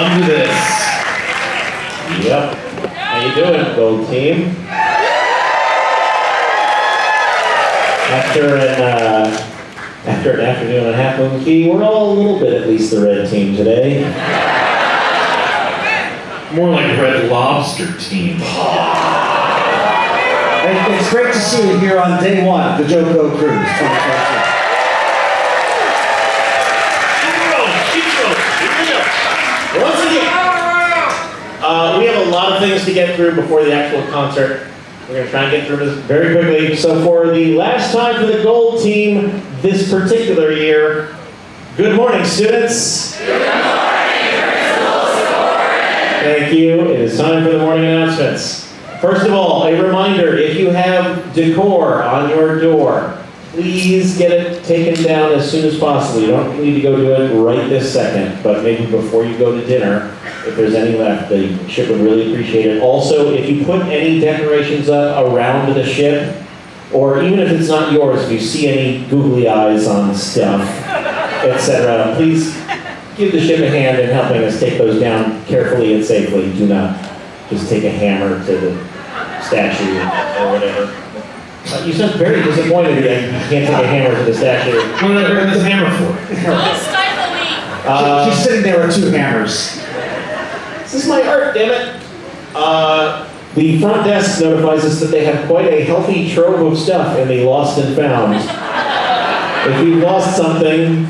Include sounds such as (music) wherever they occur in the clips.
come to this. Yep. How you doing, gold team? After an, uh, after an afternoon on Half Moon Cay, we're all a little bit at least the red team today. More like Red Lobster team. And it's great to see you here on day one of the JoCo Cruise 2022. Once again, uh, we have a things to get through before the actual concert. We're going to try and get through this very quickly. So for the last time for the gold team this particular year, good morning, students. Thank you. It is time for the morning announcements. First of all, a reminder, if you have decor on your door, please get it taken down as soon as possible. You don't need to go do it right this second, but maybe before you go to dinner, if there's any left, the ship would really appreciate it. Also, if you put any decorations up around the ship, or even if it's not yours, if you see any googly eyes on stuff, etc., please give the ship a hand in helping us take those down carefully and safely. Do not just take a hammer to the statue or whatever. Uh, you sound very disappointed again. You can't take a hammer to the statue. What did I bring this hammer for? Don't stifle me. Uh, She's sitting there with two hammers. this is my art, damn it. Uh, the front desk notifies us that they have quite a healthy trove of stuff in the lost and found. if you lost something,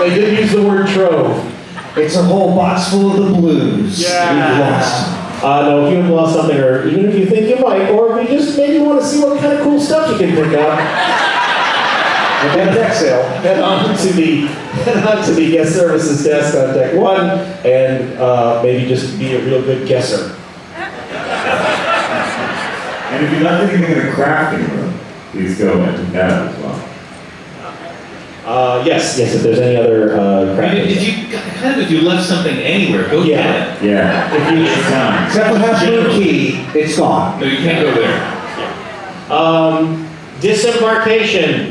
they did use the word trove. It's a whole box full of the blues. Yeah. We've lost. Uh, no, if you have lost something, or even if you think you might, or if you just maybe want to see what kind of cool stuff you can pick up, At deck sale. head on to the head on to the guest services desk on deck one, and uh, maybe just be a real good guesser. And if you're not thinking in the crafting room, please go and into that as well. Uh, yes, yes. If there's any other uh, I crap. mean, if you kind of if you left something anywhere, go Yeah. get it. Yeah, If you- it's (laughs) time. Except for Half Moon Cay, it's gone. No, you can't go there. Um, disembarkation.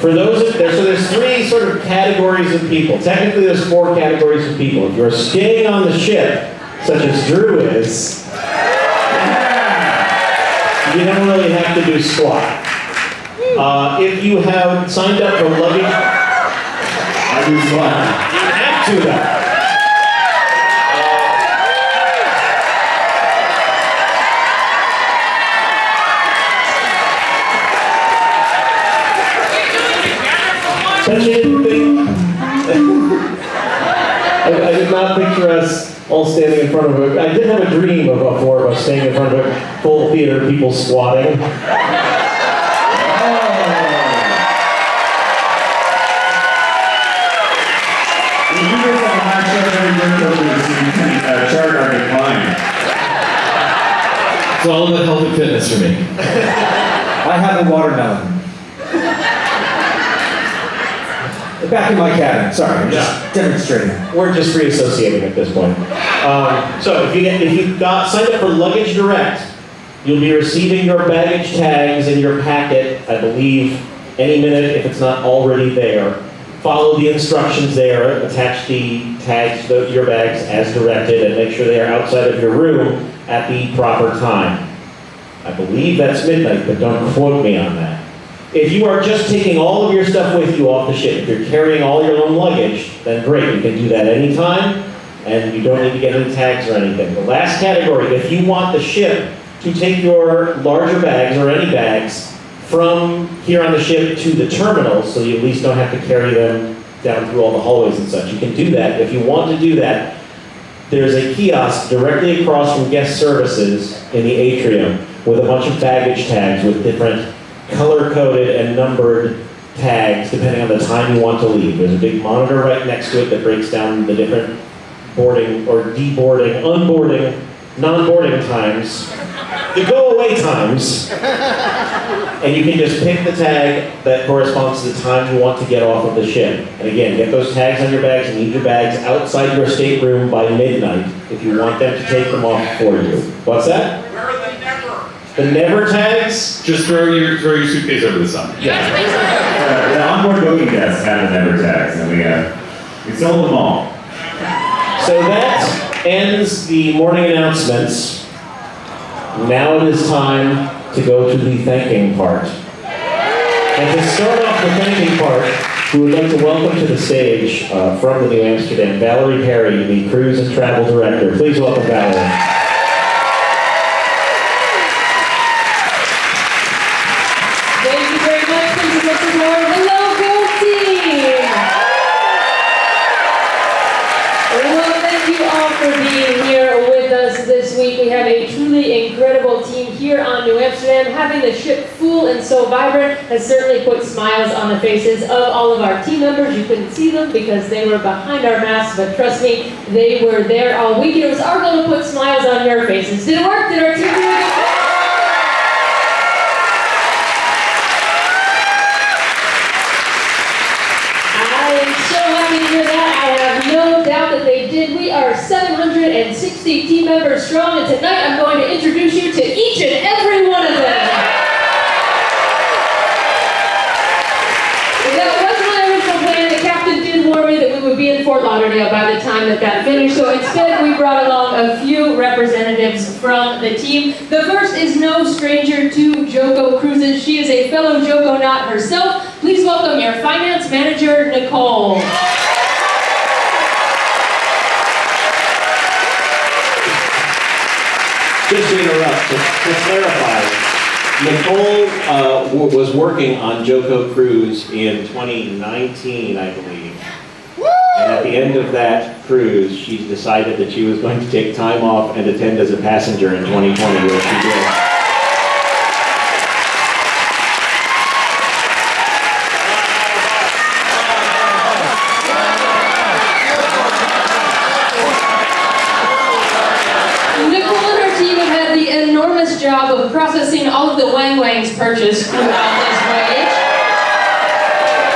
For those, of, there, so there's three sort of categories of people. Technically, there's four categories of people. If you're staying on the ship, such as Drew is, you don't really have to do squat. Uh, if you have signed up for luggage, I do fun. you have to though. A thing. I, I did not picture us all standing in front of a. I did have a dream of four of us standing in front of a full theater of people squatting. It's all about health and fitness for me. I have a watermelon. Back in my cabin. Sorry, I'm just demonstrating. We're just free associating at this point. Um, so if you get, if you got signed up for Luggage Direct, you'll be receiving your baggage tags in your packet, I believe, any minute if it's not already there. Follow the instructions there, attach the tags to your bags as directed, and make sure they are outside of your room at the proper time. I believe that's midnight, but don't quote me on that. If you are just taking all of your stuff with you off the ship, if you're carrying all your own luggage, then great, you can do that anytime, and you don't need to get any tags or anything. The last category, if you want the ship to take your larger bags or any bags from here on the ship to the terminal, so you at least don't have to carry them down through all the hallways and such, you can do that. If you want to do that, there's a kiosk directly across from guest services in the atrium with a bunch of baggage tags with different color-coded and numbered tags depending on the time you want to leave. There's a big monitor right next to it that breaks down the different boarding or deboarding, unboarding, non-boarding times, the go-away times, and you can just pick the tag that corresponds to the time you want to get off of the ship. And again, get those tags on your bags and leave your bags outside your stateroom by midnight if you want them to take them off for you. What's that? Where are the never? The never tags? Just throw your throw your suitcase over the side. Uh, (laughs) the onboard booking desk had the member tags, and we, uh, we sold them all. So that ends the morning announcements. Now it is time to go to the thanking part. And to start off the thanking part, we would like to welcome to the stage uh, from the New Amsterdam, Valerie Perry, the Cruise and Travel Director. Please welcome Valerie. Thank you very much, thank you, Mr. Moore. Hello, Go Team! Well, thank you all for being here with us this week. We have a truly incredible team here on New Amsterdam. Having the ship full and so vibrant has certainly put smiles on the faces of all of our team members. You couldn't see them because they were behind our masks, but trust me, they were there all week. It was our goal to put smiles on your faces. Did it work? Did our team do a good job? I am so happy to hear that. I have no doubt that they did. We are 760 team members strong, and tonight I'm going to introduce you to each and every one of them. That wasn't my original plan. The captain did warn me that we would be in Fort Lauderdale by the time that that finished, so instead we brought along a few representatives from the team. The first is no stranger to JoCo Cruises. She is a fellow JoCo Knot herself. Please welcome your finance manager, Nicole. Just to interrupt, to to clarify, Nicole uh, was working on JoCo Cruise in 2019, I believe. At the end of that cruise, she decided that she was going to take time off and attend as a passenger in 2020, which she did. Nicole and her team have had the enormous job of processing all of the Wang Wangs purchased throughout this voyage.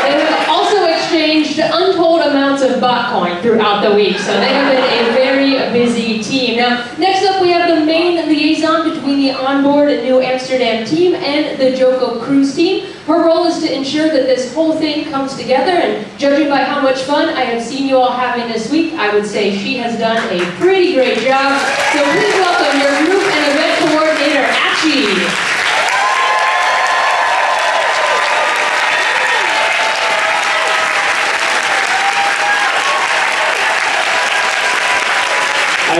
They have also exchanged untold amounts of Throughout the week, so they have been a very busy team. Now, next up we have the main liaison between the onboard New Amsterdam team and the JoCo Cruise team. Her role is to ensure that this whole thing comes together, and judging by how much fun I have seen you all having this week, I would say she has done a pretty great job. So please welcome your group and event coordinator, Achi.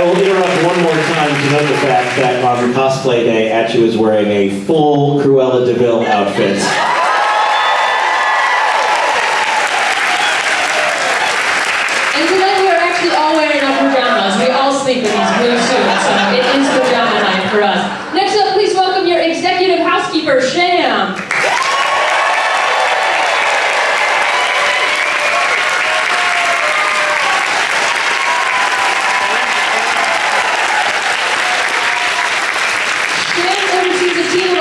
I will interrupt one more time to note the fact that on cosplay day, Atchi was wearing a full Cruella de Vil outfit. And tonight we are actually all wearing our pajamas. We all sleep in these blue suits, so it is pajama night for us. Next up, please welcome your executive housekeeper, Sham. Sham oversees a team of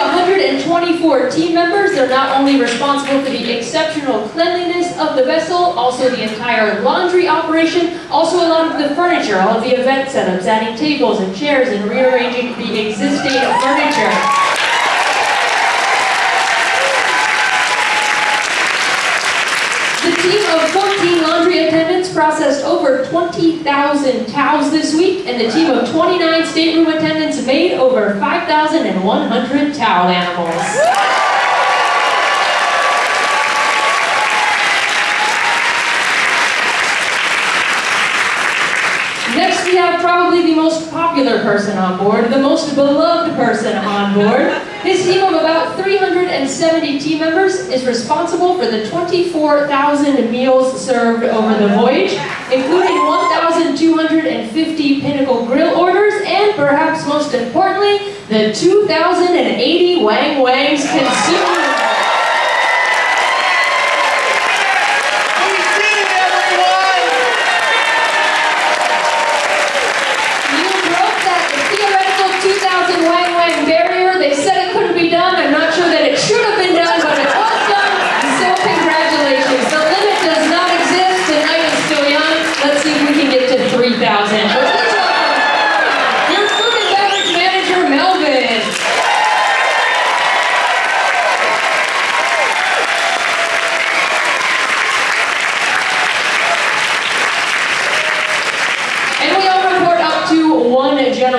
124 team members. They're not only responsible for the exceptional cleanliness of the vessel, also the entire laundry operation, also a lot of the furniture, all of the event setups, adding tables and chairs and rearranging the existing furniture. The team of 14 laundry attendants processed over 20,000 towels this week, and the team of 29 stateroom attendants made over 5,100 towel animals. Next, we have probably the most popular person on board, the most beloved person on board. His team of about 370 team members is responsible for the 24,000 meals served over the voyage, including 1,250 Pinnacle Grill orders, and perhaps most importantly, the 2,080 Wang Wangs consumed.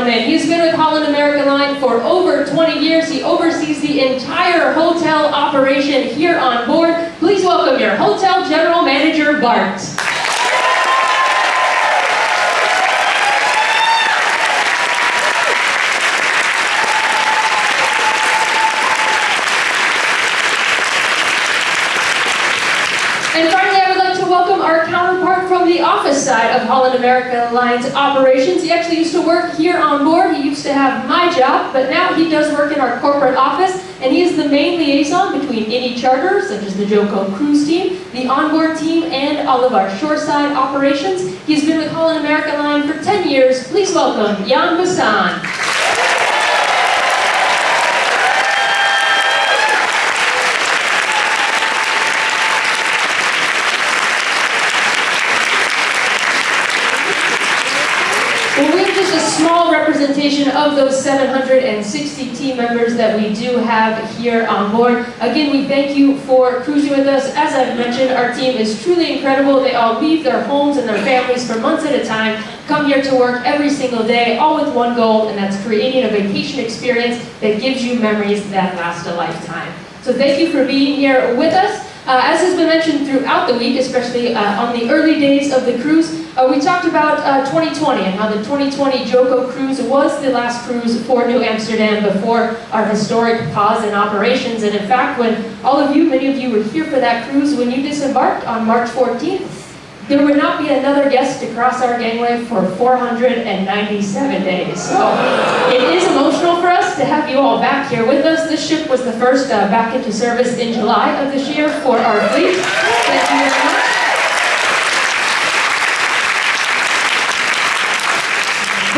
man. He's been with Holland America Line for over 20 years. He oversees the entire hotel operation here on board. Please welcome your hotel general manager, Bart. The office side of Holland America Line's operations. He actually used to work here on board. He used to have my job, but now he does work in our corporate office, and he is the main liaison between any charters, such as the JoCo Cruise Team, the onboard team, and all of our shoreside operations. He's been with Holland America Line for 10 years. Please welcome Jan Bassan. Just a small representation of those 760 team members that we do have here on board. Again, we thank you for cruising with us. As I've mentioned, our team is truly incredible. They all leave their homes and their families for months at a time, come here to work every single day, all with one goal, and that's creating a vacation experience that gives you memories that last a lifetime. So thank you for being here with us. Uh, as has been mentioned throughout the week, especially uh, on the early days of the cruise, uh, we talked about uh, 2020 and how the 2020 JoCo cruise was the last cruise for New Amsterdam before our historic pause in operations. And in fact, when all of you, many of you were here for that cruise, when you disembarked on March 14th, there would not be another guest to cross our gangway for 497 days. So it is emotional for us to have you all back here with us. This ship was the first uh, back into service in July of this year for our fleet. Thank you very much.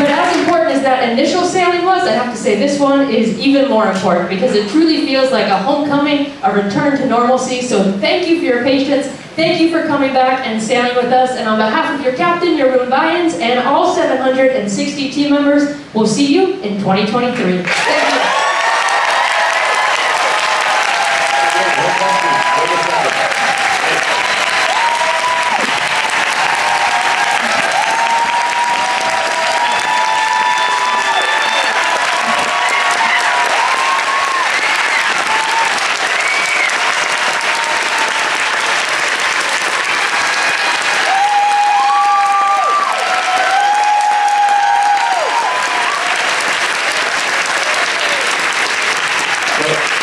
But as important as that initial sailing was, I have to say this one is even more important because it truly feels like a homecoming, a return to normalcy. So thank you for your patience. Thank you for coming back and sailing with us. And on behalf of your captain, your Rumbayans, and all 760 team members, we'll see you in 2023. Thank you.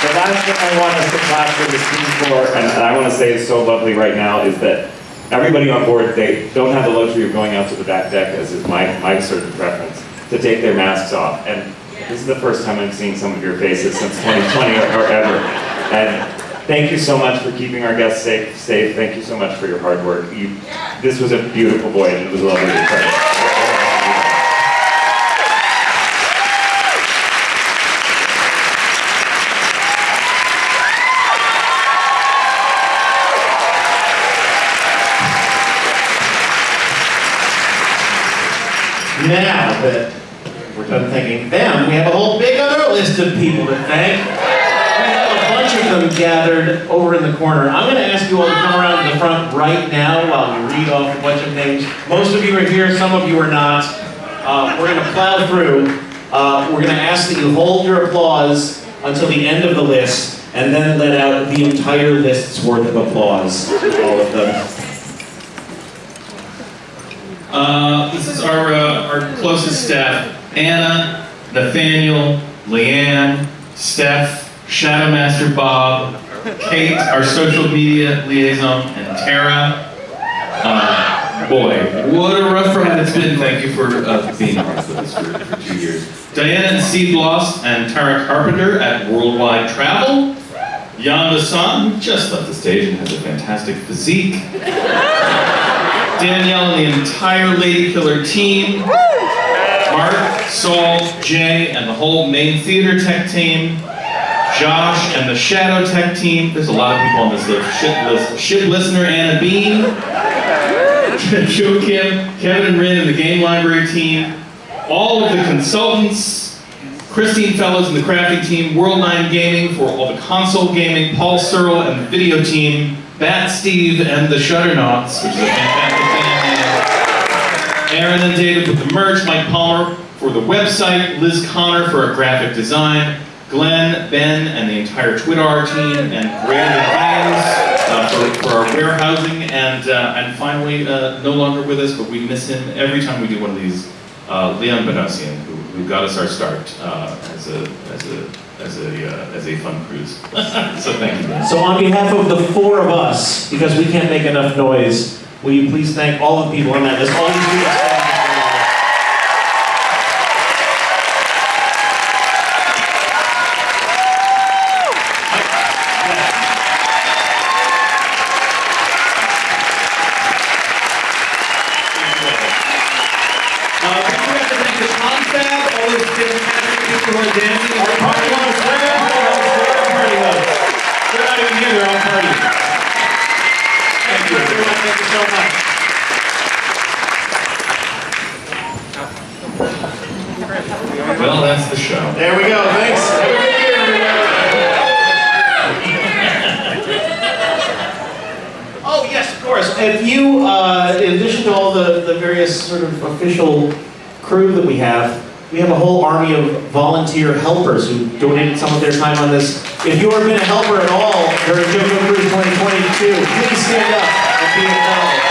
The last thing I want us to clap for team for, and I want to say is so lovely right now, is that everybody on board, they don't have the luxury of going out to the back deck, as is my, my certain preference, to take their masks off. And this is the first time I'm seeing some of your faces since 2020 or or ever. And thank you so much for keeping our guests safe. Safe. Thank you so much for your hard work. You, this was a beautiful voyage. It was lovely to try. Now that we're done thanking them, we have a whole big of people to thank. We have a bunch of them gathered over in the corner. I'm going to ask you all to come around to the front right now while we read off a bunch of names. Most of you are here, some of you are not. Uh, we're going to plow through. Uh, we're going to ask that you hold your applause until the end of the list and then let out the entire list's worth of applause, to all of them. Uh, this is our, uh, our closest staff. Anna, Nathaniel, Leanne, Steph, Shadow Master Bob, Kate, our social media liaison, and Tara. Uh, boy, what a rough ride it's been. Thank you for uh, being with us for, for two years. Diana Bloss and Tara Carpenter at Worldwide Travel. Jan Bassan, who just left the stage and has a fantastic physique. Danielle and the entire Lady Killer team. Saul, Jay, and the whole main theater tech team. Josh and the Shadow Tech team. There's a lot of people on this list. Ship, list, ship listener Anna Bean. Joe Kim, Kevin and Rin and the game library team. All of the consultants. Christine Fellows and the crafting team. World 9 Gaming for all the console gaming. Paul Searle and the video team. Bat Steve and the Shutternauts, which is a fantastic Aaron and David with the merch, Mike Palmer for the website, Liz Connor for our graphic design, Glenn, Ben, and the entire Twitter team, and Brandon Hayes uh, for, for our warehousing, and uh, and finally, uh, no longer with us, but we miss him every time we do one of these. Uh, Leon Benassian, who, who got us our start uh, as a as a as a uh, as a fun cruise. (laughs) so thank you. So on behalf of the four of us, because we can't make enough noise, will you please thank all the people on that list, all these people. Uh, we have to thank the confab, all those fantastic people who are dancing. Our party hosts, where are our party hosts? Where are our party hosts? They're not even here, they're on party. Thank you, everyone, thank you so much. Well, that's the show. There we go, thanks. Have a great year, everybody. Oh, yes, of course. If you, uh, in addition to all the, the various sort of official crew that we have, we have a whole army of volunteer helpers who donated some of their time on this. If you have been a helper at all during JoCo Cruise 2022, please stand up and be